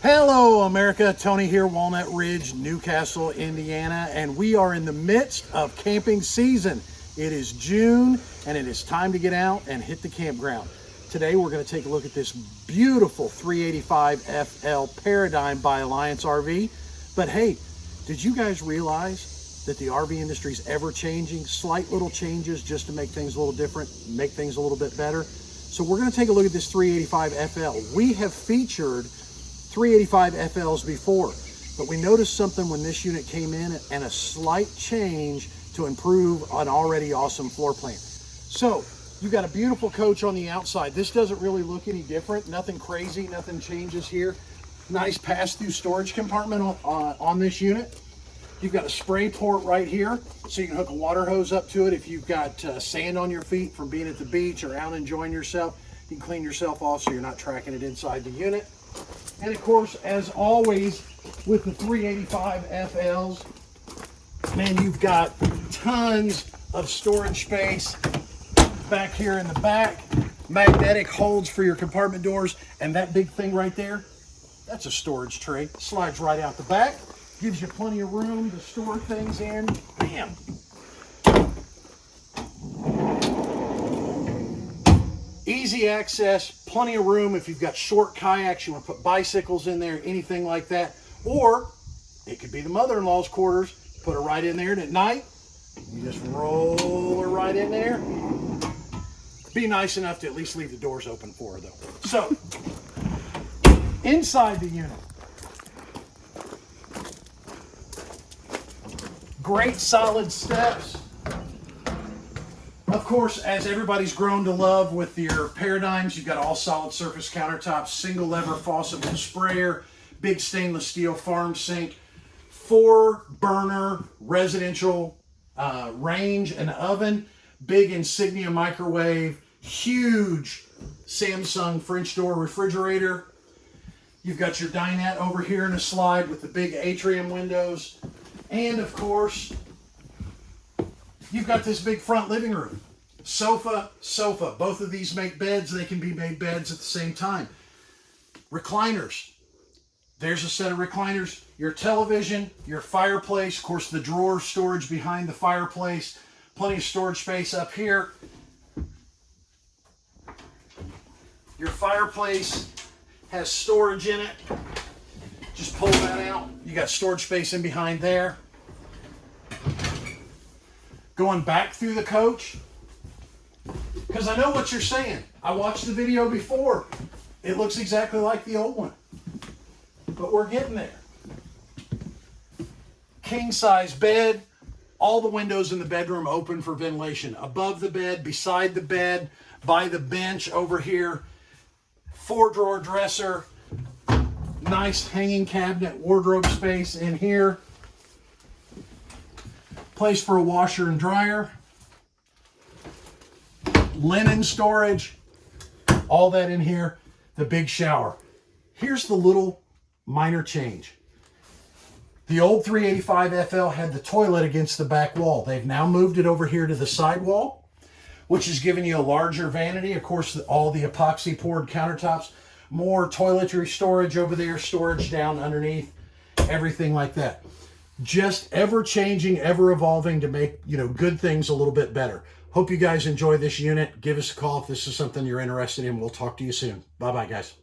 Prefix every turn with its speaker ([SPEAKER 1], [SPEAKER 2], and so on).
[SPEAKER 1] Hello, America. Tony here, Walnut Ridge, New Castle, Indiana, and we are in the midst of camping season. It is June, and it is time to get out and hit the campground. Today, we're going to take a look at this beautiful 385 FL Paradigm by Alliance RV. But hey, did you guys realize that the RV industry is ever changing? Slight little changes just to make things a little different, make things a little bit better. So we're going to take a look at this 385 FL. We have featured 385 FLs before, but we noticed something when this unit came in and a slight change to improve an already awesome floor plan. So you've got a beautiful coach on the outside. This doesn't really look any different. Nothing crazy, nothing changes here. Nice pass-through storage compartment on, uh, on this unit. You've got a spray port right here, so you can hook a water hose up to it if you've got uh, sand on your feet from being at the beach or out enjoying yourself. You can clean yourself off so you're not tracking it inside the unit. And of course, as always, with the 385 FLs, man, you've got tons of storage space back here in the back. Magnetic holds for your compartment doors. And that big thing right there, that's a storage tray. Slides right out the back. Gives you plenty of room to store things in. Bam. Easy access, plenty of room if you've got short kayaks, you want to put bicycles in there, anything like that. Or it could be the mother-in-law's quarters. Put her right in there and at night, you just roll her right in there. Be nice enough to at least leave the doors open for her though. So, inside the unit, great solid steps. Of course, as everybody's grown to love with your paradigms, you've got all solid surface countertops, single lever faucet with sprayer, big stainless steel farm sink, four burner residential uh, range and oven, big insignia microwave, huge Samsung French door refrigerator. You've got your dinette over here in a slide with the big atrium windows. And of course, you've got this big front living room. Sofa, sofa. Both of these make beds. They can be made beds at the same time. Recliners. There's a set of recliners. Your television, your fireplace, of course the drawer storage behind the fireplace. Plenty of storage space up here. Your fireplace has storage in it. Just pull that out. You got storage space in behind there. Going back through the coach, because I know what you're saying. I watched the video before. It looks exactly like the old one. But we're getting there. King size bed. All the windows in the bedroom open for ventilation. Above the bed, beside the bed, by the bench over here. Four drawer dresser. Nice hanging cabinet wardrobe space in here. Place for a washer and dryer linen storage, all that in here, the big shower. Here's the little minor change. The old 385 FL had the toilet against the back wall. They've now moved it over here to the side wall, which is giving you a larger vanity. Of course, all the epoxy poured countertops, more toiletry storage over there, storage down underneath, everything like that. Just ever changing, ever evolving to make, you know, good things a little bit better. Hope you guys enjoy this unit. Give us a call if this is something you're interested in. We'll talk to you soon. Bye-bye, guys.